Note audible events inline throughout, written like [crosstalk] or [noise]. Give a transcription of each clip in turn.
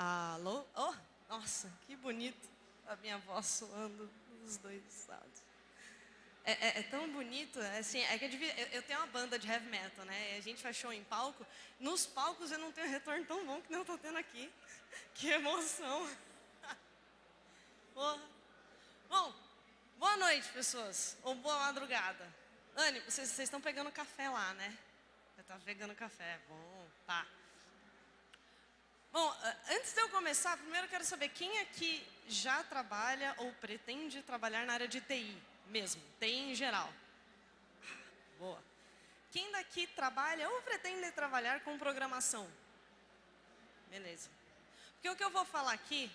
Alô? Oh, nossa, que bonito a minha voz soando dos dois lados. É, é, é, tão bonito, assim, é que eu, devia, eu, eu, tenho uma banda de heavy metal, né? A gente faz show em palco. Nos palcos eu não tenho retorno tão bom que eu tô tendo aqui. [laughs] Que emoção. [laughs] Porra. Bom, boa noite, pessoas. Ou boa madrugada. Anne, vocês, estão pegando café lá, né? Você tá pegando café, bom, tá. Bom, antes de eu começar, primeiro eu quero saber quem aqui já trabalha ou pretende trabalhar na área de TI mesmo, TI em geral. Boa. Quem daqui trabalha ou pretende trabalhar com programação? Beleza. Porque o que eu vou falar aqui,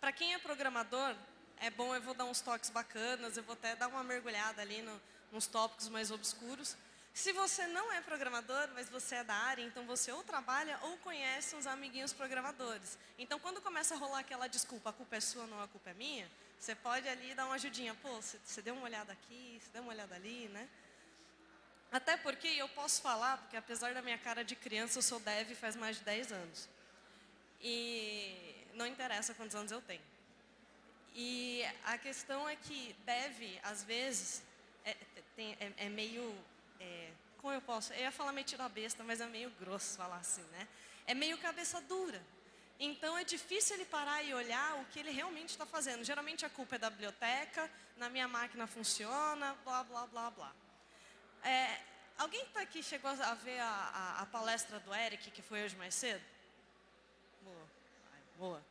para quem é programador, é bom, eu vou dar uns toques bacanas, eu vou até dar uma mergulhada ali no, nos tópicos mais obscuros. Se você não é programador, mas você é da área, então você ou trabalha ou conhece uns amiguinhos programadores. Então, quando começa a rolar aquela desculpa, a culpa é sua, não a culpa é minha, você pode ali dar uma ajudinha. Pô, você, deu uma olhada aqui, você deu uma olhada ali, né? Até porque eu posso falar, porque apesar da minha cara de criança, eu sou dev faz mais de 10 anos. E não interessa quantos anos eu tenho. E a questão é que dev, às vezes, é, tem, é, é meio é, como eu posso, eu ia falar metido a besta, mas é meio grosso falar assim, né? É meio cabeça dura. Então é difícil ele parar e olhar o que ele realmente está fazendo. Geralmente a culpa é da biblioteca, na minha máquina funciona, blá, blá, blá, blá. É, alguém que está aqui chegou a ver a, a, a, palestra do Eric, que foi hoje mais cedo? Boa, boa.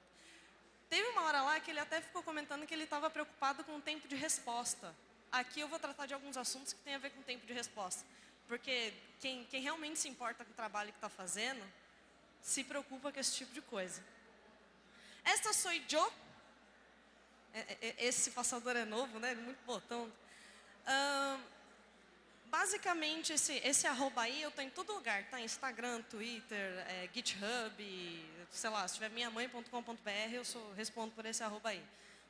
Teve uma hora lá que ele até ficou comentando que ele estava preocupado com o tempo de resposta. Aqui eu vou tratar de alguns assuntos que têm a ver com o tempo de resposta. Porque quem, quem realmente se importa com o trabalho que está fazendo, se preocupa com esse tipo de coisa. Esta sou eu. É, é, é, esse passador é novo, né? Muito botão. basicamente, esse, esse arroba aí eu estou em todo lugar. Tá? Instagram, Twitter, é, GitHub, sei lá, se tiver minhamãe.com.br, eu sou, respondo por esse arroba aí.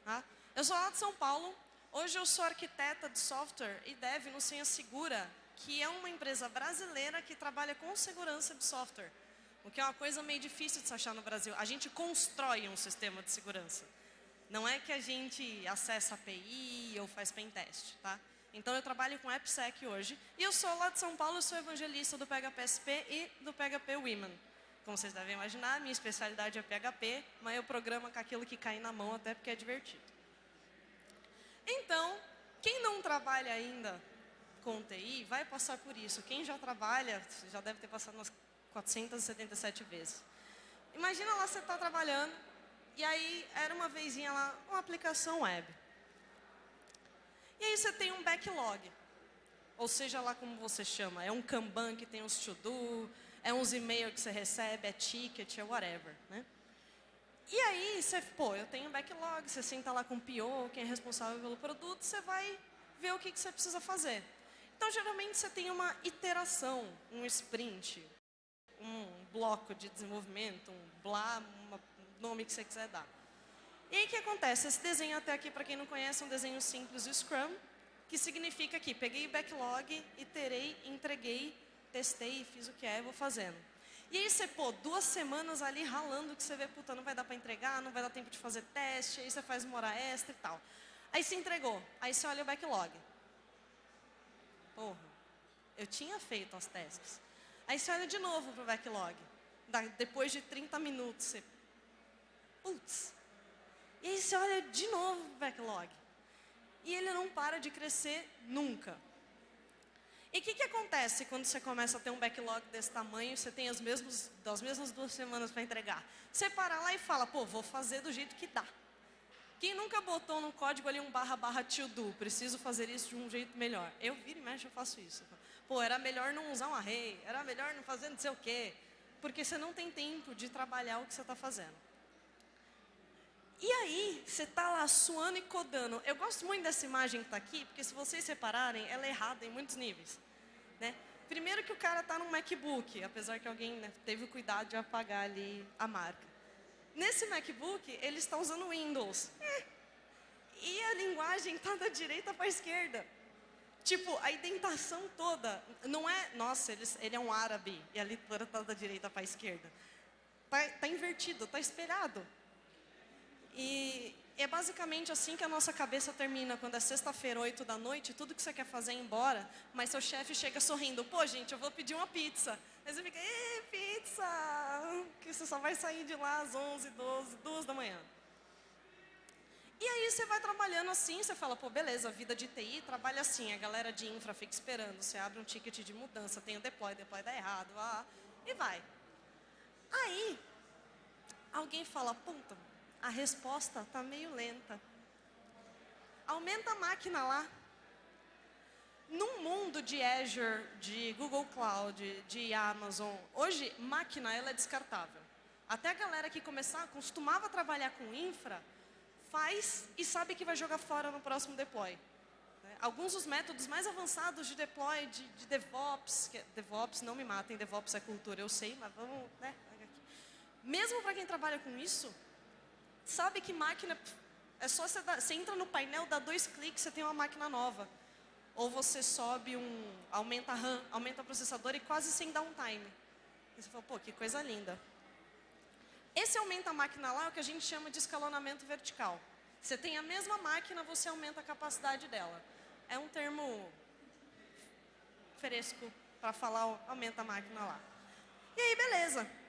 Tá? Eu sou lá de São Paulo, Hoje eu sou arquiteta de software e dev no Senha Segura, que é uma empresa brasileira que trabalha com segurança de software. O que é uma coisa meio difícil de se achar no Brasil. A gente constrói um sistema de segurança. Não é que a gente acessa API ou faz pentest, tá? Então eu trabalho com AppSec hoje. E eu sou lá de São Paulo, sou evangelista do PHPSP e do PHP Women. Como vocês devem imaginar, minha especialidade é PHP, mas eu programo com aquilo que cai na mão até porque é divertido. Então, quem não trabalha ainda com TI vai passar por isso. Quem já trabalha, já deve ter passado umas 477 vezes. Imagina lá você está trabalhando e aí era uma vezinha lá, uma aplicação web. E aí você tem um backlog. Ou seja lá como você chama, é um Kanban que tem uns to-do, é uns e-mails que você recebe, é ticket, é whatever. Né? E aí, você, pô, eu tenho backlog, você senta lá com o PO, quem é responsável pelo produto, você vai ver o que, que você precisa fazer. Então, geralmente, você tem uma iteração, um sprint, um bloco de desenvolvimento, um blá, um nome que você quiser dar. E aí, o que acontece? Esse desenho até aqui, para quem não conhece, é um desenho simples do Scrum, que significa que peguei o backlog, iterei, entreguei, testei, fiz o que é vou fazendo. E aí você, pô, duas semanas ali ralando que você vê, puta, não vai dar para entregar, não vai dar tempo de fazer teste, aí você faz uma hora extra e tal. Aí você entregou, aí você olha o backlog. Porra, eu tinha feito as testes. Aí você olha de novo pro backlog. Depois de 30 minutos, você... Putz. E aí você olha de novo pro backlog. E ele não para de crescer nunca. E o que, que acontece quando você começa a ter um backlog desse tamanho, você tem as mesmas, as mesmas duas semanas para entregar? Você para lá e fala, pô, vou fazer do jeito que dá. Quem nunca botou no código ali um barra barra to do, preciso fazer isso de um jeito melhor. Eu viro e mexo, eu faço isso. Pô, era melhor não usar um array, era melhor não fazer não sei o quê. Porque você não tem tempo de trabalhar o que você está fazendo. E aí, você está lá suando e codando. Eu gosto muito dessa imagem que está aqui, porque se vocês separarem, ela é errada em muitos níveis. Né? Primeiro que o cara está num MacBook, apesar que alguém né, teve o cuidado de apagar ali a marca. Nesse MacBook, ele está usando Windows. É. E a linguagem está da direita para a esquerda. Tipo, a indentação toda, não é, nossa, ele, é um árabe, e a leitura está da direita para a esquerda. tá, tá invertido, tá espelhado. E é basicamente assim que a nossa cabeça termina quando é sexta-feira, oito da noite, tudo que você quer fazer é embora, mas seu chefe chega sorrindo, pô gente, eu vou pedir uma pizza. Aí você fica, ê, pizza! Que você só vai sair de lá às onze, doze, duas da manhã. E aí você vai trabalhando assim, você fala, pô, beleza, vida de TI trabalha assim, a galera de infra fica esperando, você abre um ticket de mudança, tem o deploy, deploy dá errado, ah, e vai. Aí, alguém fala, puta, a resposta está meio lenta. Aumenta a máquina lá. Num mundo de Azure, de Google Cloud, de Amazon, hoje máquina ela é descartável. Até a galera que começar, costumava trabalhar com infra, faz e sabe que vai jogar fora no próximo deploy. Né? Alguns dos métodos mais avançados de deploy, de, de DevOps, que, DevOps não me matem, DevOps é cultura, eu sei, mas vamos, né? Mesmo para quem trabalha com isso, Sabe que máquina, é só você, dar, você entra no painel, dá dois cliques, você tem uma máquina nova. Ou você sobe um, aumenta a RAM, aumenta o processador e quase sem downtime. E você fala, pô, que coisa linda. Esse aumenta a máquina lá é o que a gente chama de escalonamento vertical. Você tem a mesma máquina, você aumenta a capacidade dela. É um termo fresco para falar aumenta a máquina lá. E aí, beleza.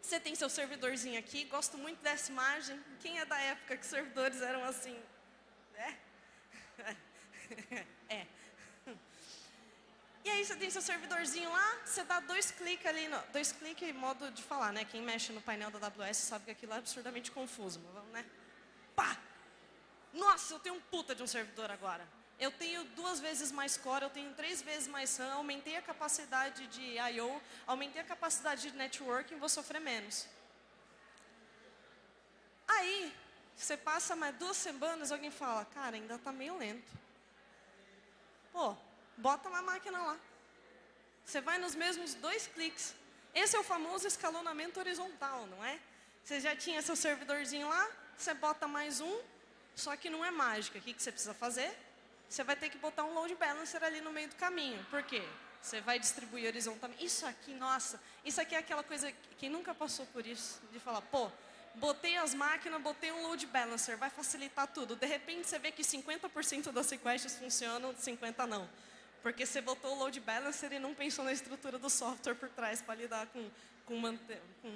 Você tem seu servidorzinho aqui, gosto muito dessa imagem. Quem é da época que servidores eram assim? É? [laughs] É. E aí você tem seu servidorzinho lá, você dá dois cliques ali, no, dois cliques modo de falar, né? Quem mexe no painel da AWS sabe que aquilo é absurdamente confuso, mas vamos, né? Pá! Nossa, eu tenho um puta de um servidor agora eu tenho duas vezes mais core, eu tenho três vezes mais RAM, aumentei a capacidade de I.O., aumentei a capacidade de networking, vou sofrer menos. Aí, você passa mais duas semanas, alguém fala, cara, ainda está meio lento. Pô, bota uma máquina lá. Você vai nos mesmos dois cliques. Esse é o famoso escalonamento horizontal, não é? Você já tinha seu servidorzinho lá, você bota mais um, só que não é mágica. O que, você precisa fazer? Você vai ter que botar um load balancer ali no meio do caminho. Por quê? Você vai distribuir horizontalmente. Isso aqui, nossa, isso aqui é aquela coisa, quem nunca passou por isso, de falar, pô, botei as máquinas, botei um load balancer, vai facilitar tudo. De repente você vê que 50% das requests funcionam, 50% não. Porque você botou o load balancer e não pensou na estrutura do software por trás para lidar com, com, manter, com,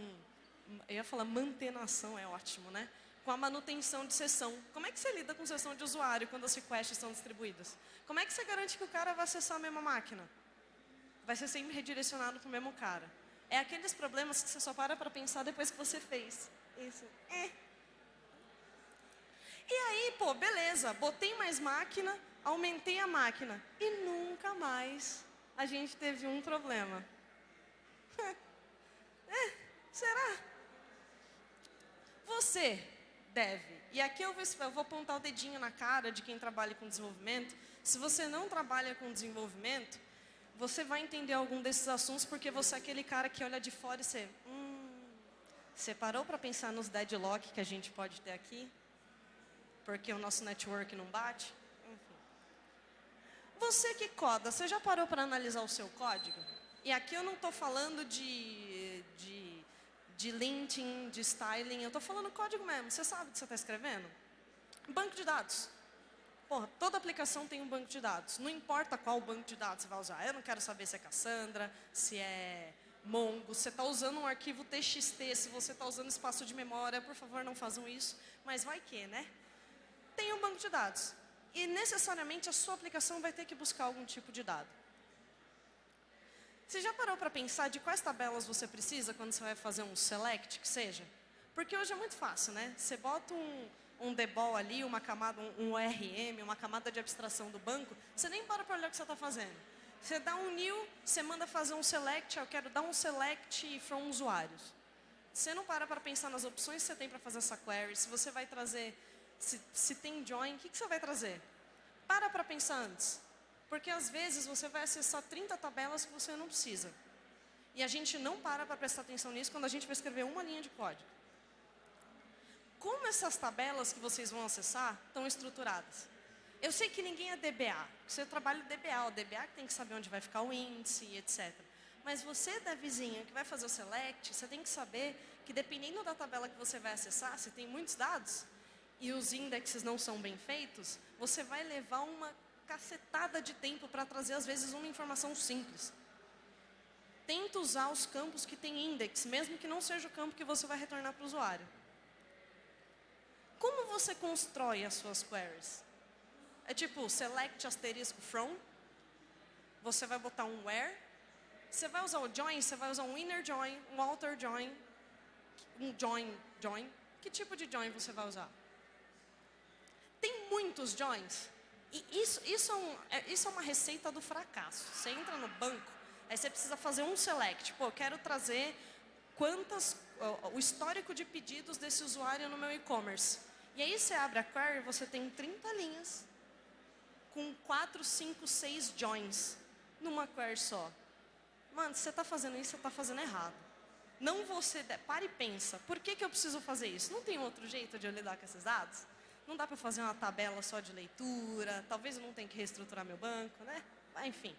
eu ia falar mantenação, é ótimo, né? Com a manutenção de sessão. Como é que você lida com sessão de usuário quando as requests são distribuídas? Como é que você garante que o cara vai acessar a mesma máquina? Vai ser sempre redirecionado para o mesmo cara. É aqueles problemas que você só para para pensar depois que você fez. Isso. É. E aí, pô, beleza, botei mais máquina, aumentei a máquina. E nunca mais a gente teve um problema. [laughs] é, será? Você deve. E aqui eu vou, eu vou apontar o dedinho na cara de quem trabalha com desenvolvimento. Se você não trabalha com desenvolvimento, você vai entender algum desses assuntos porque você é aquele cara que olha de fora e você... Hum, você parou para pensar nos deadlock que a gente pode ter aqui? Porque o nosso network não bate? Enfim. Você que coda, você já parou para analisar o seu código? E aqui eu não estou falando de, de de linting, de styling. Eu estou falando código mesmo. Você sabe o que você está escrevendo? Banco de dados. Porra, toda aplicação tem um banco de dados. Não importa qual banco de dados você vai usar. Eu não quero saber se é Cassandra, se é Mongo. Você está usando um arquivo TXT, se você está usando espaço de memória, por favor, não façam isso. Mas vai que, né? Tem um banco de dados. E necessariamente a sua aplicação vai ter que buscar algum tipo de dado. Você já parou para pensar de quais tabelas você precisa quando você vai fazer um select, que seja? Porque hoje é muito fácil, né? Você bota um, um debol ali, uma camada, um, um ORM, uma camada de abstração do banco, você nem para para olhar o que você está fazendo. Você dá um new, você manda fazer um select, eu quero dar um select from usuários. Você não para para pensar nas opções que você tem para fazer essa query, se você vai trazer, se, se tem join, o que, que você vai trazer? Para para pensar antes. Porque às vezes você vai acessar 30 tabelas que você não precisa. E a gente não para para prestar atenção nisso quando a gente vai escrever uma linha de código. Como essas tabelas que vocês vão acessar estão estruturadas? Eu sei que ninguém é DBA. Você trabalha DBA, o DBA que tem que saber onde vai ficar o índice, etc. Mas você da vizinha que vai fazer o select, você tem que saber que dependendo da tabela que você vai acessar, se tem muitos dados e os indexes não são bem feitos, você vai levar uma cacetada de tempo para trazer às vezes uma informação simples. Tenta usar os campos que tem index, mesmo que não seja o campo que você vai retornar para o usuário. Como você constrói as suas queries? É tipo select asterisco from, você vai botar um where, você vai usar o join, você vai usar um inner join, um outer join, um join, join. Que tipo de join você vai usar? Tem muitos joins. E isso, isso, é, um, é, isso é uma receita do fracasso. Você entra no banco, aí você precisa fazer um select. Pô, eu quero trazer quantas, o histórico de pedidos desse usuário no meu e-commerce. E aí você abre a query, você tem 30 linhas com 4, 5, 6 joins numa query só. Mano, você está fazendo isso, você está fazendo errado. Não você, para e pensa, por que, que eu preciso fazer isso? Não tem outro jeito de eu lidar com esses dados? Não dá para fazer uma tabela só de leitura, talvez eu não tenha que reestruturar meu banco, né? Enfim.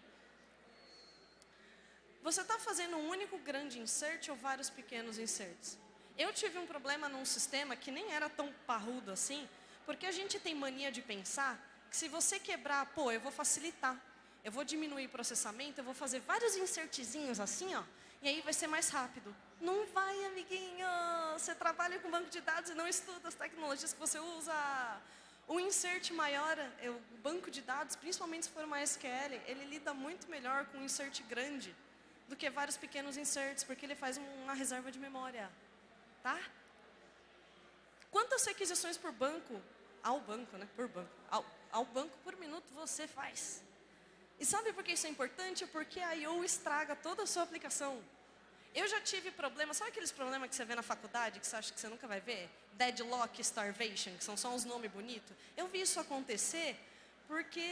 Você está fazendo um único grande insert ou vários pequenos inserts? Eu tive um problema num sistema que nem era tão parrudo assim, porque a gente tem mania de pensar que se você quebrar, pô, eu vou facilitar, eu vou diminuir o processamento, eu vou fazer vários insertzinhos assim, ó, e aí vai ser mais rápido. Não vai, amiguinho. Você trabalha com banco de dados e não estuda as tecnologias que você usa. O insert maior, é o banco de dados, principalmente se for uma SQL, ele lida muito melhor com um insert grande do que vários pequenos inserts, porque ele faz uma reserva de memória. Tá? Quantas requisições por banco, ao banco, né? Por banco, ao, ao banco por minuto você faz? E sabe por que isso é importante? Porque a I.O. estraga toda a sua aplicação. Eu já tive problemas, sabe aqueles problemas que você vê na faculdade, que você acha que você nunca vai ver? Deadlock, starvation, que são só uns nomes bonitos. Eu vi isso acontecer porque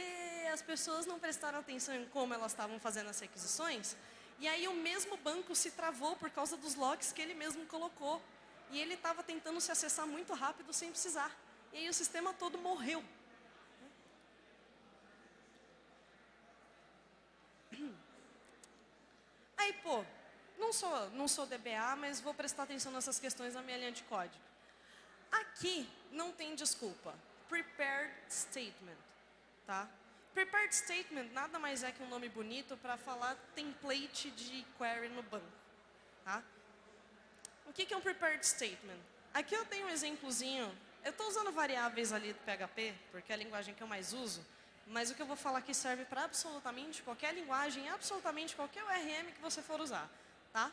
as pessoas não prestaram atenção em como elas estavam fazendo as requisições, e aí o mesmo banco se travou por causa dos locks que ele mesmo colocou. E ele estava tentando se acessar muito rápido sem precisar. E aí o sistema todo morreu. Aí, pô, não sou, não sou DBA, mas vou prestar atenção nessas questões na minha linha de código. Aqui não tem desculpa. Prepared statement, tá? Prepared statement nada mais é que um nome bonito para falar template de query no banco, tá? O que, é um prepared statement? Aqui eu tenho um exemplozinho. Eu estou usando variáveis ali do PHP, porque é a linguagem que eu mais uso. Mas o que eu vou falar aqui serve para absolutamente qualquer linguagem, absolutamente qualquer URM que você for usar tá?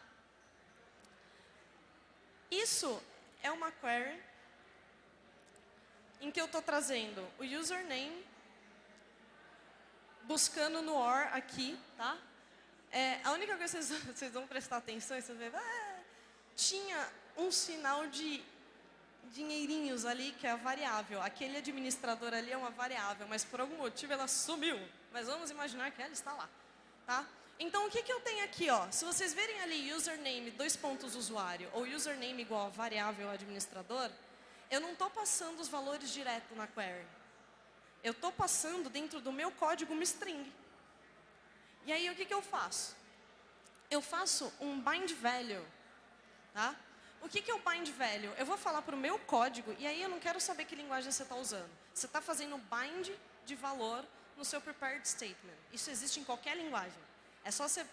Isso é uma query em que eu estou trazendo o username, buscando no OR aqui, tá? É, a única coisa que vocês, [laughs] vocês vão prestar atenção é vocês vão ver, ah, tinha um sinal de dinheirinhos ali, que é a variável. Aquele administrador ali é uma variável, mas por algum motivo ela sumiu. Mas vamos imaginar que ela está lá, tá? Então, o que, que eu tenho aqui? Ó? Se vocês verem ali username, dois pontos usuário, ou username igual a variável administrador, eu não estou passando os valores direto na query. Eu estou passando dentro do meu código uma string. E aí, o que, que eu faço? Eu faço um bind value. Tá? O que, que é o bind value? Eu vou falar para o meu código, e aí eu não quero saber que linguagem você está usando. Você está fazendo bind de valor no seu prepared statement. Isso existe em qualquer linguagem. É só você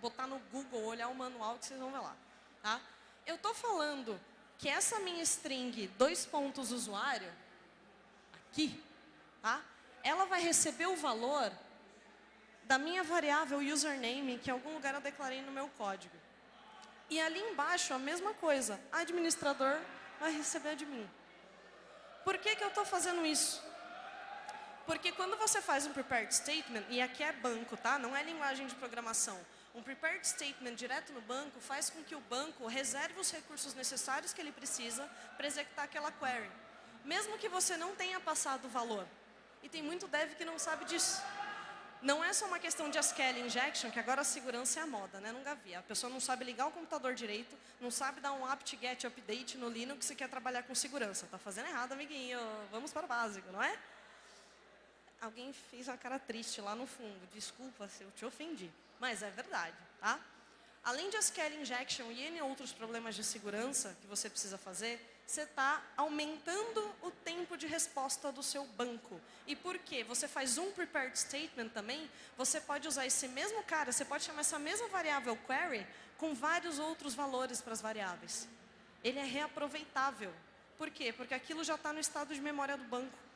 botar no Google, olhar o manual que vocês vão ver lá. Tá? Eu estou falando que essa minha string, dois pontos usuário, aqui, tá? ela vai receber o valor da minha variável username, que em algum lugar eu declarei no meu código. E ali embaixo, a mesma coisa, administrador vai receber de mim. Por que, que eu estou fazendo isso? Porque quando você faz um prepared statement, e aqui é banco, tá? Não é linguagem de programação. Um prepared statement direto no banco faz com que o banco reserve os recursos necessários que ele precisa para executar aquela query. Mesmo que você não tenha passado o valor. E tem muito dev que não sabe disso. Não é só uma questão de SQL injection, que agora a segurança é a moda, né? Nunca vi. A pessoa não sabe ligar o computador direito, não sabe dar um apt-get update no Linux e quer trabalhar com segurança. Tá fazendo errado, amiguinho. Vamos para o básico, não é? alguém fez uma cara triste lá no fundo. Desculpa se eu te ofendi, mas é verdade, tá? Além de SQL injection e N outros problemas de segurança que você precisa fazer, você está aumentando o tempo de resposta do seu banco. E por quê? Você faz um prepared statement também, você pode usar esse mesmo cara, você pode chamar essa mesma variável query com vários outros valores para as variáveis. Ele é reaproveitável. Por quê? Porque aquilo já está no estado de memória do banco.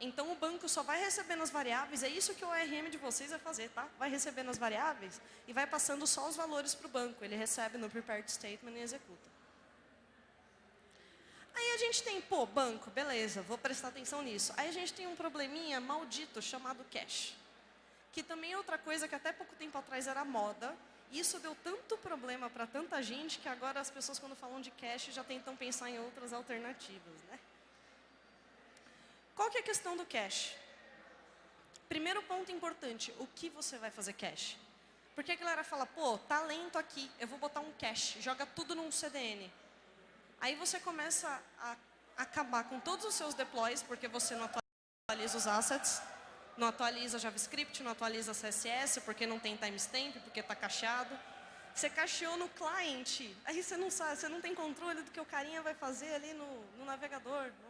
Então o banco só vai recebendo as variáveis, é isso que o ORM de vocês vai fazer, tá? Vai recebendo as variáveis e vai passando só os valores para o banco. Ele recebe no prepared statement e executa. Aí a gente tem, pô, banco, beleza, vou prestar atenção nisso. Aí a gente tem um probleminha maldito chamado cache. Que também é outra coisa que até pouco tempo atrás era moda. E isso deu tanto problema para tanta gente que agora as pessoas quando falam de cache já tentam pensar em outras alternativas, né? Qual que é a questão do cache? Primeiro ponto importante, o que você vai fazer cache? Porque a galera fala, pô, tá lento aqui, eu vou botar um cache, joga tudo num CDN. Aí você começa a acabar com todos os seus deploys, porque você não atualiza os assets, não atualiza JavaScript, não atualiza CSS, porque não tem timestamp, porque está cacheado. Você cacheou no cliente, aí você não sabe, você não tem controle do que o carinha vai fazer ali no, no navegador, não é?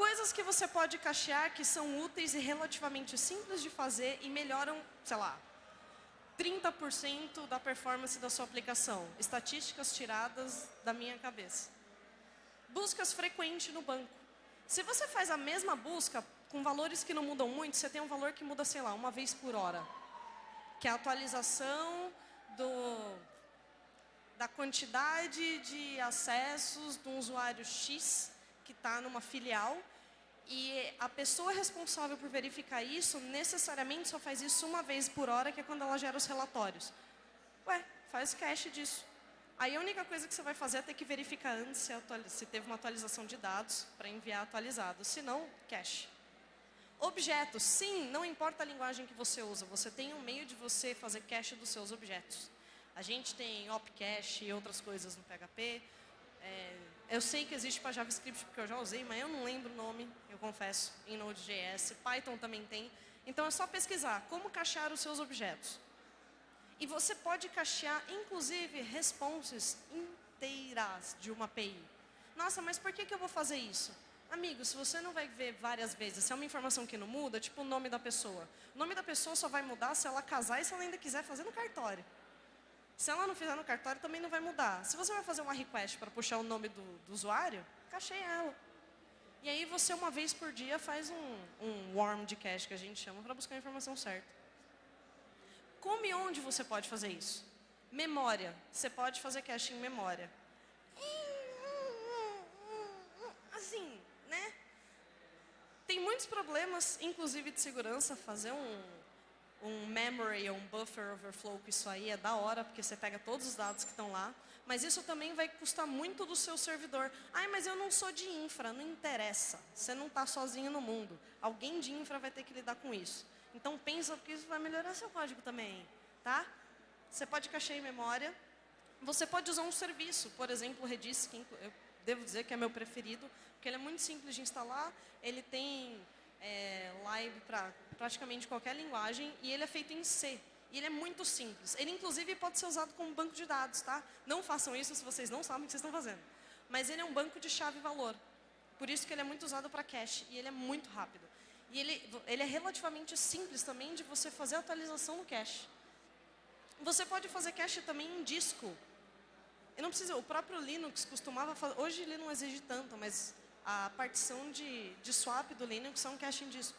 Coisas que você pode cachear que são úteis e relativamente simples de fazer e melhoram, sei lá, 30% da performance da sua aplicação. Estatísticas tiradas da minha cabeça. Buscas frequentes no banco. Se você faz a mesma busca com valores que não mudam muito, você tem um valor que muda, sei lá, uma vez por hora. Que é a atualização do, da quantidade de acessos de um usuário X que está numa filial e a pessoa responsável por verificar isso, necessariamente só faz isso uma vez por hora, que é quando ela gera os relatórios. Ué, faz cache disso. Aí a única coisa que você vai fazer é ter que verificar antes se, se teve uma atualização de dados para enviar atualizado. Se não, cache. Objetos. Sim, não importa a linguagem que você usa, você tem um meio de você fazer cache dos seus objetos. A gente tem opcache e outras coisas no PHP. É, eu sei que existe para JavaScript porque eu já usei, mas eu não lembro o nome, eu confesso, em Node.js. Python também tem. Então é só pesquisar como cachear os seus objetos. E você pode cachear, inclusive, responses inteiras de uma API. Nossa, mas por que, que eu vou fazer isso? Amigo, se você não vai ver várias vezes, se é uma informação que não muda, tipo o nome da pessoa. O nome da pessoa só vai mudar se ela casar e se ela ainda quiser fazer no cartório. Se ela não fizer no cartório, também não vai mudar. Se você vai fazer uma request para puxar o nome do, do usuário, cacheie ela. E aí você, uma vez por dia, faz um, um warm de cache, que a gente chama, para buscar a informação certa. Como e onde você pode fazer isso? Memória. Você pode fazer cache em memória. Assim, né? Tem muitos problemas, inclusive de segurança, fazer um, um memory ou um buffer overflow com isso aí é da hora, porque você pega todos os dados que estão lá. Mas isso também vai custar muito do seu servidor. Ai, mas eu não sou de infra, não interessa. Você não está sozinho no mundo. Alguém de infra vai ter que lidar com isso. Então pensa que isso vai melhorar seu código também, tá? Você pode cachear em memória. Você pode usar um serviço, por exemplo, o Redis, que eu devo dizer que é meu preferido, porque ele é muito simples de instalar, ele tem é, live para praticamente qualquer linguagem e ele é feito em C. E ele é muito simples. Ele, inclusive, pode ser usado como banco de dados, tá? Não façam isso se vocês não sabem o que vocês estão fazendo. Mas ele é um banco de chave e valor. Por isso que ele é muito usado para cache e ele é muito rápido. E ele, ele é relativamente simples também de você fazer atualização no cache. Você pode fazer cache também em disco. Eu não precisa, o próprio Linux costumava fazer, hoje ele não exige tanto, mas a partição de, de swap do Linux é um cache em disco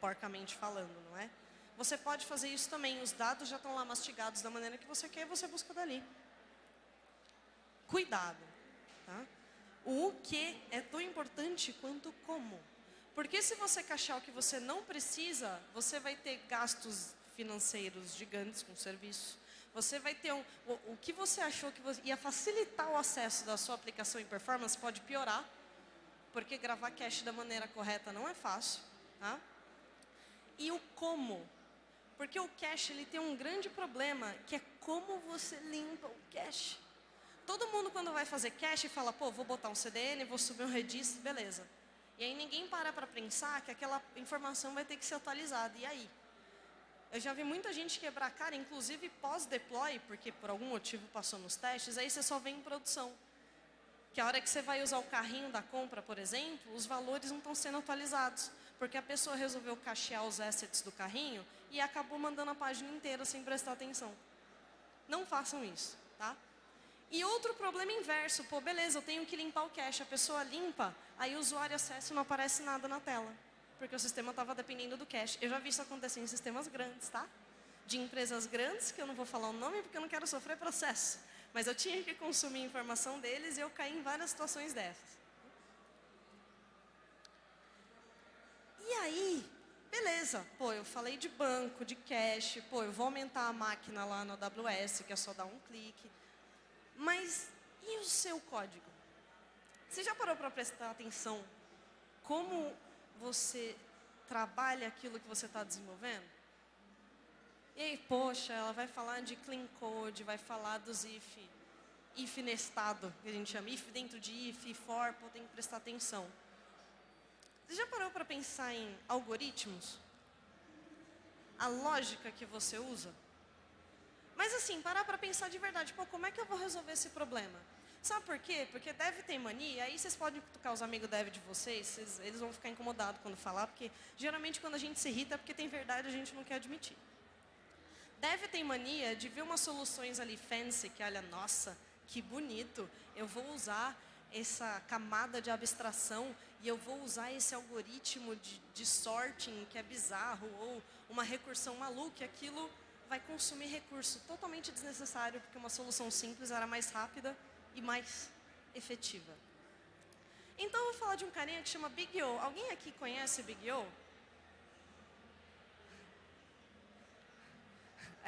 porcamente falando, não é? Você pode fazer isso também, os dados já estão lá mastigados da maneira que você quer você busca dali. Cuidado. Tá? O que é tão importante quanto como. Porque se você cachear o que você não precisa, você vai ter gastos financeiros gigantes com o serviço. Você vai ter um, o, o que você achou que você, ia facilitar o acesso da sua aplicação em performance pode piorar, porque gravar cache da maneira correta não é fácil. Tá? e o como. Porque o cache ele tem um grande problema, que é como você limpa o cache. Todo mundo quando vai fazer cache fala, pô, vou botar um CDN, vou subir um Redis, beleza. E aí ninguém para para pensar que aquela informação vai ter que ser atualizada. E aí? Eu já vi muita gente quebrar a cara, inclusive pós-deploy, porque por algum motivo passou nos testes, aí você só vem em produção. Que a hora que você vai usar o carrinho da compra, por exemplo, os valores não estão sendo atualizados. Porque a pessoa resolveu cachear os assets do carrinho e acabou mandando a página inteira sem prestar atenção. Não façam isso, tá? E outro problema inverso, pô, beleza, eu tenho que limpar o cache, a pessoa limpa, aí o usuário acessa e não aparece nada na tela, porque o sistema estava dependendo do cache. Eu já vi isso acontecer em sistemas grandes, tá? De empresas grandes, que eu não vou falar o nome porque eu não quero sofrer processo, mas eu tinha que consumir informação deles e eu caí em várias situações dessas. E aí, beleza, pô, eu falei de banco, de cache, pô, eu vou aumentar a máquina lá no AWS, que é só dar um clique. Mas e o seu código? Você já parou para prestar atenção como você trabalha aquilo que você está desenvolvendo? E aí, poxa, ela vai falar de clean code, vai falar dos if, if nestado, que a gente chama, if dentro de if, for, pô, tem que prestar atenção. Você já parou para pensar em algoritmos? A lógica que você usa? Mas assim, parar para pensar de verdade, pô, como é que eu vou resolver esse problema? Sabe por quê? Porque deve ter mania, aí vocês podem cutucar os amigos dev de vocês, vocês, eles vão ficar incomodados quando falar, porque geralmente quando a gente se irrita é porque tem verdade a gente não quer admitir. Deve ter mania de ver umas soluções ali fancy, que olha, nossa, que bonito, eu vou usar essa camada de abstração e eu vou usar esse algoritmo de, de sorting que é bizarro ou uma recursão maluca, aquilo vai consumir recurso totalmente desnecessário porque uma solução simples era mais rápida e mais efetiva. Então eu vou falar de um carinha que chama Big O. Alguém aqui conhece Big O?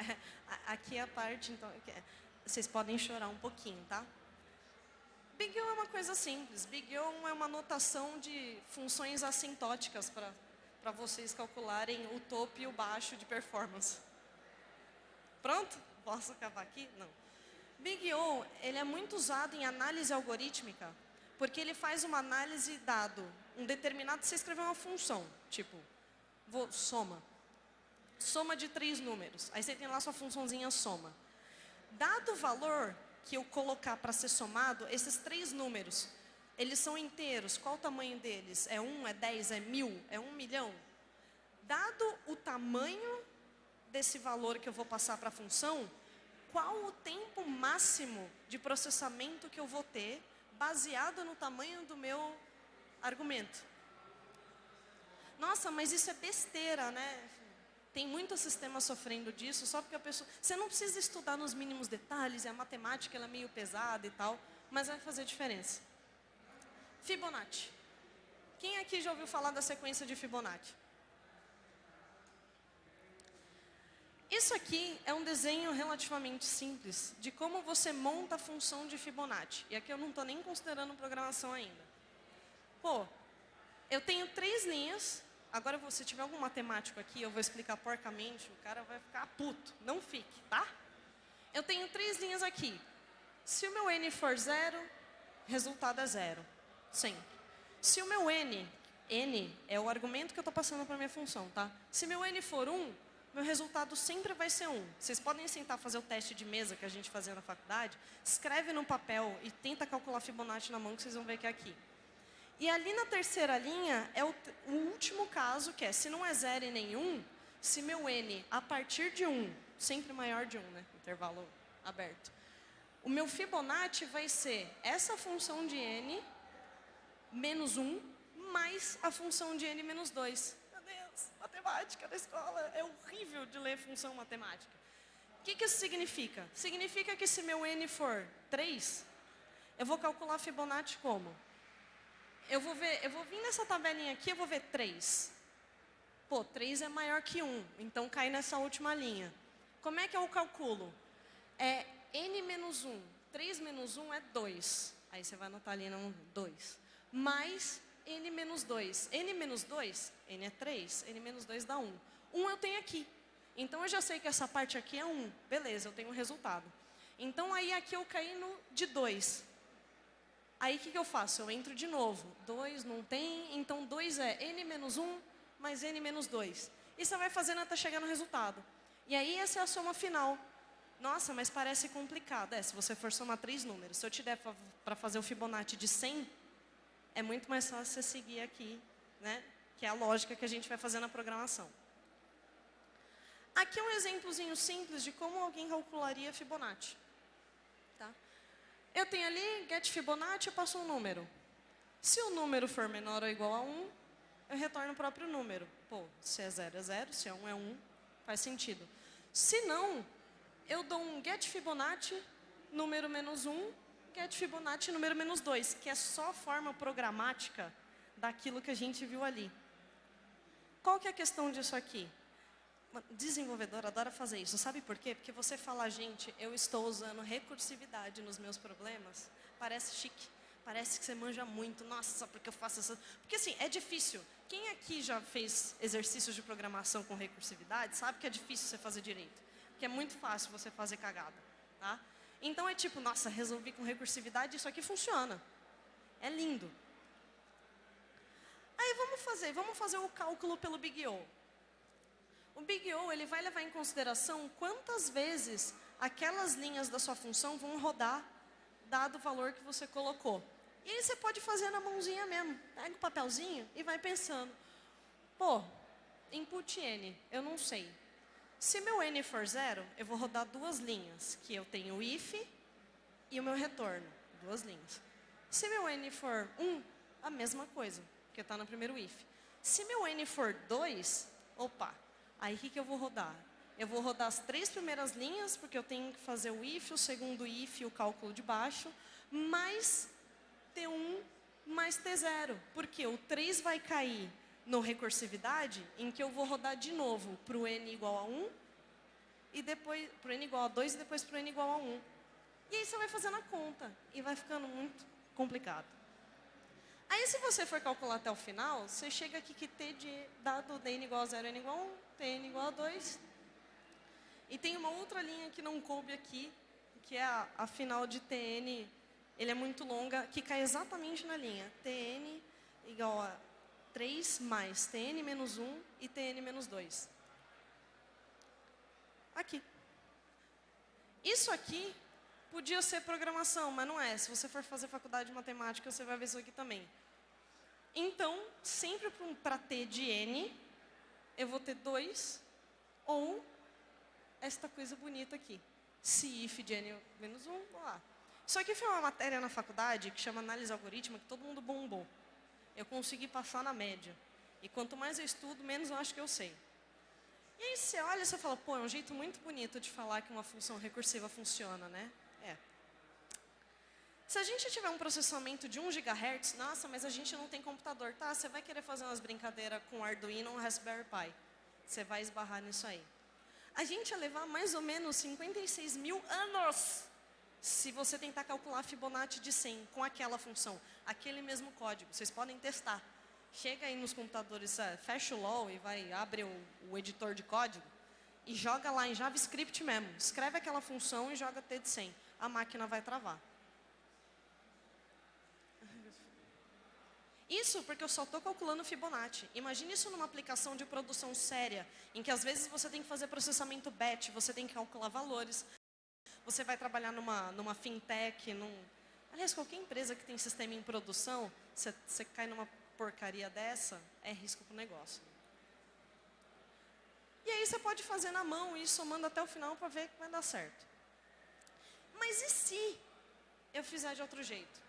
[laughs] aqui é a parte, então, é, vocês podem chorar um pouquinho, tá? Big O é uma coisa simples. Big O é uma notação de funções assintóticas para vocês calcularem o topo e o baixo de performance. Pronto? Posso acabar aqui? Não. Big O, ele é muito usado em análise algorítmica, porque ele faz uma análise dado um determinado, você escreveu uma função, tipo, vou, soma. Soma de três números. Aí você tem lá sua funçãozinha soma. Dado o valor que eu colocar para ser somado, esses três números, eles são inteiros. Qual o tamanho deles? É um, é dez, é mil, é um milhão? Dado o tamanho desse valor que eu vou passar para a função, qual o tempo máximo de processamento que eu vou ter, baseado no tamanho do meu argumento? Nossa, mas isso é besteira, né? Tem muito sistema sofrendo disso, só porque a pessoa... Você não precisa estudar nos mínimos detalhes, a matemática ela é meio pesada e tal, mas vai fazer diferença. Fibonacci. Quem aqui já ouviu falar da sequência de Fibonacci? Isso aqui é um desenho relativamente simples de como você monta a função de Fibonacci. E aqui eu não estou nem considerando programação ainda. Pô, eu tenho três linhas Agora, se tiver algum matemático aqui, eu vou explicar porcamente, o cara vai ficar puto. Não fique, tá? Eu tenho três linhas aqui. Se o meu n for zero, resultado é zero. Sempre. Se o meu n, n é o argumento que eu estou passando para minha função, tá? Se meu n for 1, um, meu resultado sempre vai ser 1. Um. Vocês podem sentar fazer o teste de mesa que a gente fazia na faculdade, escreve no papel e tenta calcular Fibonacci na mão que vocês vão ver que é aqui. E ali na terceira linha é o, o último caso, que é se não é zero e nenhum, se meu n a partir de 1, sempre maior de 1, né? intervalo aberto, o meu Fibonacci vai ser essa função de n menos 1 mais a função de n menos 2. Meu Deus, matemática da escola é horrível de ler função matemática. O que, que isso significa? Significa que se meu n for 3, eu vou calcular Fibonacci como? Eu vou ver, eu vou vir nessa tabelinha aqui, eu vou ver 3. Pô, 3 é maior que 1, então cai nessa última linha. Como é que eu calculo? É n menos 1. 3 menos 1 é 2. Aí você vai anotar ali, não, 2. Mais n menos 2. n menos 2, n é 3, n menos 2 dá 1. 1 eu tenho aqui. Então eu já sei que essa parte aqui é 1. Beleza, eu tenho um resultado. Então aí aqui eu caí no de 2. Aí o que, que eu faço? Eu entro de novo. 2 não tem, então 2 é n menos 1 mais n menos 2. E você vai fazendo até chegar no resultado. E aí essa é a soma final. Nossa, mas parece complicado. É, se você for somar três números. Se eu te der para fazer o Fibonacci de 100, é muito mais fácil você seguir aqui, né? Que é a lógica que a gente vai fazer na programação. Aqui é um exemplozinho simples de como alguém calcularia Fibonacci. Eu tenho ali, get Fibonacci, eu passo um número. Se o número for menor ou igual a 1, eu retorno o próprio número. Pô, se é 0 é 0, se é 1 é 1, faz sentido. Se não, eu dou um get Fibonacci, número menos 1, get Fibonacci, número menos 2, que é só forma programática daquilo que a gente viu ali. Qual que é a questão disso aqui? Desenvolvedor adora fazer isso. Sabe por quê? Porque você fala, gente, eu estou usando recursividade nos meus problemas. Parece chique. Parece que você manja muito. Nossa, porque eu faço isso. Porque assim, é difícil. Quem aqui já fez exercícios de programação com recursividade sabe que é difícil você fazer direito. Que é muito fácil você fazer cagada. Tá? Então é tipo, nossa, resolvi com recursividade, isso aqui funciona. É lindo. Aí vamos fazer, vamos fazer o cálculo pelo Big O. O Big O ele vai levar em consideração quantas vezes aquelas linhas da sua função vão rodar, dado o valor que você colocou. E aí você pode fazer na mãozinha mesmo. Pega o papelzinho e vai pensando. Pô, input n, eu não sei. Se meu n for zero, eu vou rodar duas linhas, que eu tenho o if e o meu retorno. Duas linhas. Se meu n for 1, um, a mesma coisa, que está no primeiro if. Se meu n for 2, opa, Aí o que, que eu vou rodar? Eu vou rodar as três primeiras linhas, porque eu tenho que fazer o if, o segundo if e o cálculo de baixo, mais T1 mais T0. Porque o 3 vai cair no recursividade, em que eu vou rodar de novo para o n igual a 1, e depois para o n igual a 2 e depois para o n igual a 1. E aí você vai fazendo a conta, e vai ficando muito complicado. Aí se você for calcular até o final, você chega aqui que t de dado n igual a 0 n igual a 1, tn igual a 2. E tem uma outra linha que não coube aqui, que é a, a final de tn, ele é muito longa, que cai exatamente na linha. tn igual a 3 mais tn menos 1 e tn menos 2. Aqui. Isso aqui podia ser programação, mas não é. Se você for fazer faculdade de matemática, você vai ver isso aqui também. Então, sempre para t de n, eu vou ter 2 ou esta coisa bonita aqui. Se if de n menos 1, um, lá. Isso aqui foi uma matéria na faculdade que chama análise algorítmica, que todo mundo bombou. Eu consegui passar na média. E quanto mais eu estudo, menos eu acho que eu sei. E aí você olha e você fala, pô, é um jeito muito bonito de falar que uma função recursiva funciona, né? É. Se a gente tiver um processamento de 1 GHz, nossa, mas a gente não tem computador. Tá, você vai querer fazer umas brincadeiras com Arduino ou Raspberry Pi. Você vai esbarrar nisso aí. A gente ia levar mais ou menos 56 mil anos se você tentar calcular Fibonacci de 100 com aquela função, aquele mesmo código. Vocês podem testar. Chega aí nos computadores, é, fecha o LOL e vai, abre o, o editor de código e joga lá em JavaScript mesmo. Escreve aquela função e joga T de 100. A máquina vai travar. Isso porque eu só estou calculando Fibonacci. Imagine isso numa aplicação de produção séria, em que às vezes você tem que fazer processamento batch, você tem que calcular valores. Você vai trabalhar numa, numa fintech, num... Aliás, qualquer empresa que tem sistema em produção, você, cai numa porcaria dessa, é risco para o negócio. E aí você pode fazer na mão e ir somando até o final para ver que vai dar certo. Mas e se eu fizer de outro jeito?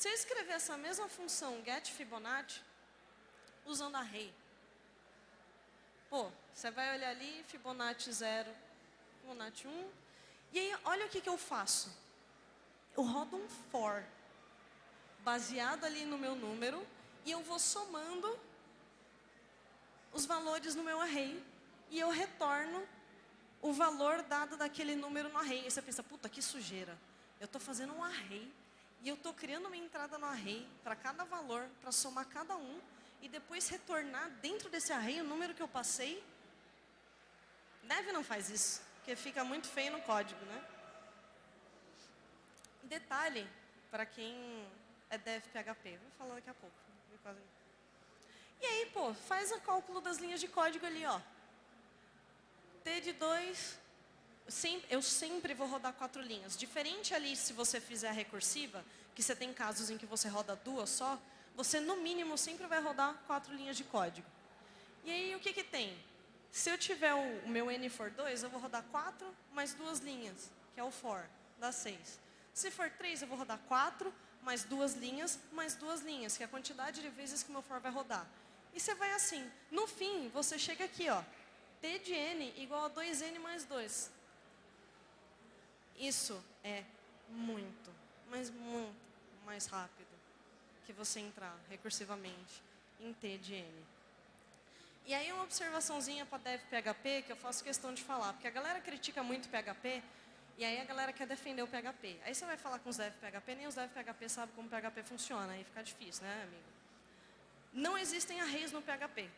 Se eu escrever essa mesma função get Fibonacci, usando array, pô, você vai olhar ali, Fibonacci 0, Fibonacci 1, e aí olha o que, que eu faço. Eu rodo um for, baseado ali no meu número, e eu vou somando os valores no meu array, e eu retorno o valor dado daquele número no array. E você pensa, puta, que sujeira. Eu estou fazendo um array e eu estou criando uma entrada no array para cada valor, para somar cada um, e depois retornar dentro desse array o número que eu passei. Deve não faz isso, porque fica muito feio no código, né? Detalhe, para quem é dev PHP, vou falar daqui a pouco. E aí, pô, faz o cálculo das linhas de código ali, ó. T de 2, eu sempre vou rodar quatro linhas. Diferente ali se você fizer a recursiva, que você tem casos em que você roda duas só, você no mínimo sempre vai rodar quatro linhas de código. E aí o que que tem? Se eu tiver o, o meu n for 2, eu vou rodar quatro mais duas linhas, que é o for, dá seis. Se for três, eu vou rodar quatro mais duas linhas, mais duas linhas, que é a quantidade de vezes que o meu for vai rodar. E você vai assim. No fim, você chega aqui, ó. T de n igual a 2n mais 2. Isso é muito, mas muito mais rápido que você entrar recursivamente em T de N. E aí uma observaçãozinha para Dev PHP que eu faço questão de falar, porque a galera critica muito PHP e aí a galera quer defender o PHP. Aí você vai falar com os Dev PHP, nem os Dev PHP sabem como PHP funciona, aí fica difícil, né, amigo? Não existem arrays no PHP.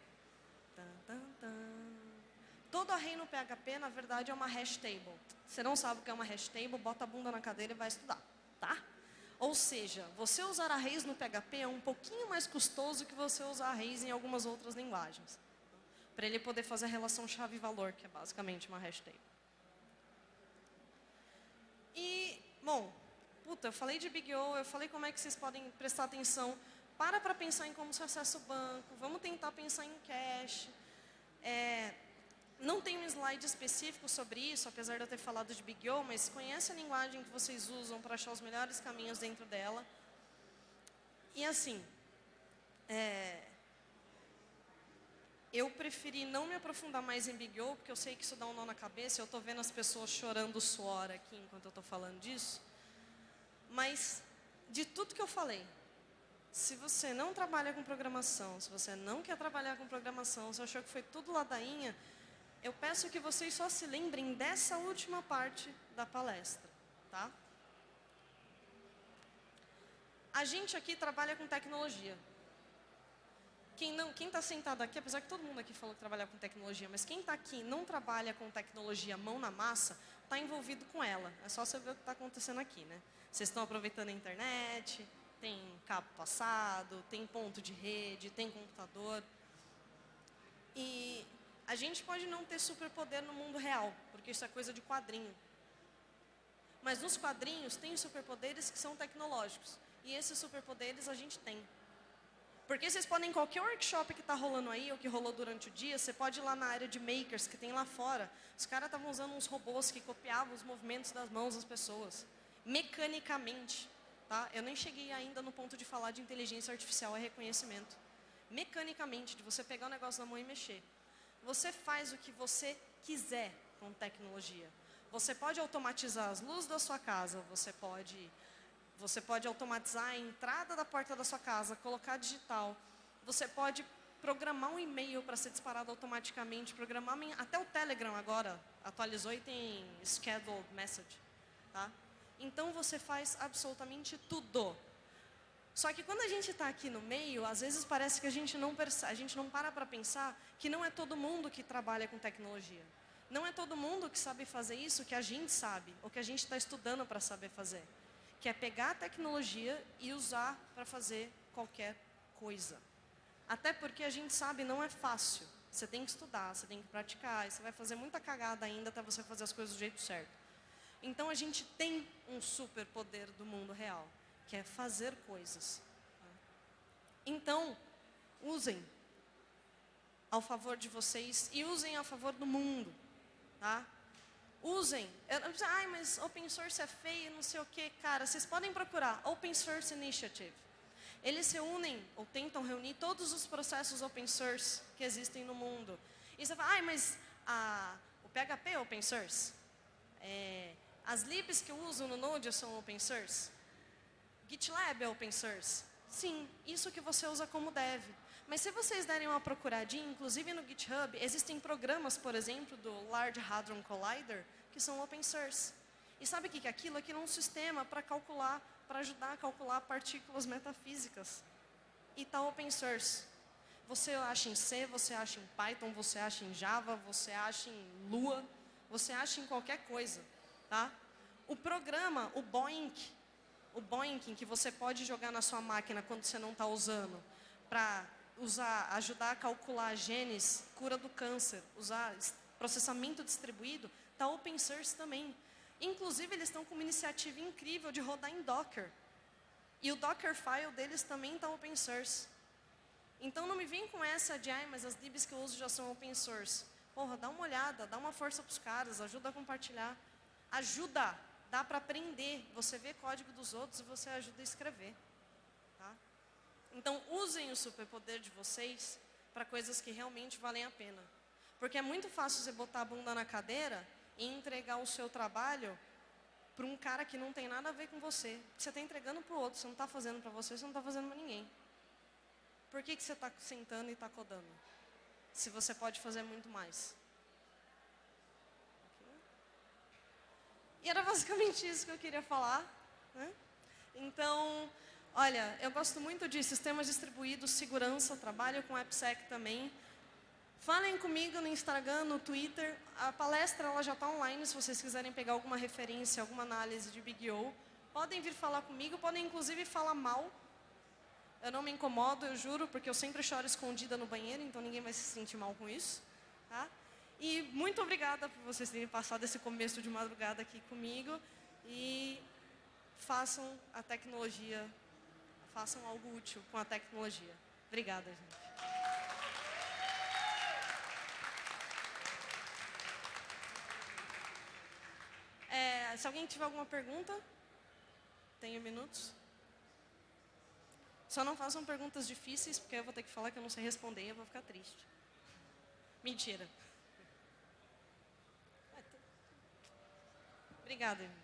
Todo array no PHP, na verdade, é uma hash table. Você não sabe o que é uma hash table, bota a bunda na cadeira e vai estudar, tá? Ou seja, você usar arrays no PHP é um pouquinho mais custoso que você usar arrays em algumas outras linguagens. Para ele poder fazer a relação chave-valor, que é basicamente uma hash table. E, bom, puta, eu falei de Big O, eu falei como é que vocês podem prestar atenção. Para para pensar em como se acessa o banco, vamos tentar pensar em cache. É, não tem um slide específico sobre isso, apesar de eu ter falado de Big O, mas conhece a linguagem que vocês usam para achar os melhores caminhos dentro dela. E assim, é, eu preferi não me aprofundar mais em Big O, porque eu sei que isso dá um nó na cabeça, eu estou vendo as pessoas chorando suor aqui enquanto eu estou falando disso. Mas, de tudo que eu falei, se você não trabalha com programação, se você não quer trabalhar com programação, se achou que foi tudo ladainha, eu peço que vocês só se lembrem dessa última parte da palestra, tá? A gente aqui trabalha com tecnologia. Quem não, quem está sentado aqui, apesar que todo mundo aqui falou que trabalha com tecnologia, mas quem está aqui não trabalha com tecnologia mão na massa, está envolvido com ela. É só você ver o que está acontecendo aqui, né? Vocês estão aproveitando a internet, tem cabo passado, tem ponto de rede, tem computador. E a gente pode não ter superpoder no mundo real, porque isso é coisa de quadrinho. Mas nos quadrinhos tem superpoderes que são tecnológicos. E esses superpoderes a gente tem. Porque vocês podem, em qualquer workshop que está rolando aí, ou que rolou durante o dia, você pode ir lá na área de makers, que tem lá fora. Os caras estavam usando uns robôs que copiavam os movimentos das mãos das pessoas. Mecanicamente. Tá? Eu nem cheguei ainda no ponto de falar de inteligência artificial e reconhecimento. Mecanicamente, de você pegar o negócio na mão e mexer. Você faz o que você quiser com tecnologia. Você pode automatizar as luzes da sua casa, você pode, você pode automatizar a entrada da porta da sua casa, colocar digital. Você pode programar um e-mail para ser disparado automaticamente, programar até o Telegram agora atualizou e tem scheduled message, tá? Então você faz absolutamente tudo. Só que quando a gente está aqui no meio, às vezes parece que a gente não a gente não para para pensar que não é todo mundo que trabalha com tecnologia. Não é todo mundo que sabe fazer isso que a gente sabe, ou que a gente está estudando para saber fazer. Que é pegar a tecnologia e usar para fazer qualquer coisa. Até porque a gente sabe não é fácil. Você tem que estudar, você tem que praticar, e você vai fazer muita cagada ainda até você fazer as coisas do jeito certo. Então a gente tem um superpoder do mundo real que é fazer coisas. Então, usem ao favor de vocês e usem a favor do mundo, tá? Usem. Ai, mas open source é feio, não sei o que. Cara, vocês podem procurar Open Source Initiative. Eles se unem ou tentam reunir todos os processos open source que existem no mundo. E você fala, ai, mas a, o PHP é open source? É, as libs que eu uso no Node são open source? GitLab é open source? Sim, isso que você usa como dev. Mas se vocês derem uma procuradinha, inclusive no GitHub, existem programas, por exemplo, do Large Hadron Collider, que são open source. E sabe o que é aquilo? Aquilo é um sistema para calcular, para ajudar a calcular partículas metafísicas. E está open source. Você acha em C, você acha em Python, você acha em Java, você acha em Lua, você acha em qualquer coisa. Tá? O programa, o Boink, o Boinking que você pode jogar na sua máquina quando você não está usando, para usar, ajudar a calcular genes, cura do câncer, usar processamento distribuído, está open source também. Inclusive, eles estão com uma iniciativa incrível de rodar em Docker. E o Dockerfile deles também está open source. Então não me vem com essa de, ai, mas as libs que eu uso já são open source. Porra, dá uma olhada, dá uma força para os caras, ajuda a compartilhar. Ajuda, dá para aprender. Você vê código dos outros e você ajuda a escrever. Tá? Então usem o superpoder de vocês para coisas que realmente valem a pena. Porque é muito fácil você botar a bunda na cadeira e entregar o seu trabalho para um cara que não tem nada a ver com você. Você está entregando para o outro, você não está fazendo para você, você não está fazendo para ninguém. Por que, que você está sentando e está codando? Se você pode fazer muito mais. E era basicamente isso que eu queria falar. Né? Então, olha, eu gosto muito de sistemas distribuídos, segurança, trabalho com AppSec também. Falem comigo no Instagram, no Twitter. A palestra ela já está online, se vocês quiserem pegar alguma referência, alguma análise de Big O. Podem vir falar comigo, podem inclusive falar mal eu não me incomodo, eu juro, porque eu sempre choro escondida no banheiro, então ninguém vai se sentir mal com isso. Tá? E muito obrigada por vocês terem passado esse começo de madrugada aqui comigo. E façam a tecnologia, façam algo útil com a tecnologia. Obrigada, gente. É, se alguém tiver alguma pergunta, tenho minutos. Só não façam perguntas difíceis, porque eu vou ter que falar que eu não sei responder e eu vou ficar triste. Mentira. Obrigada.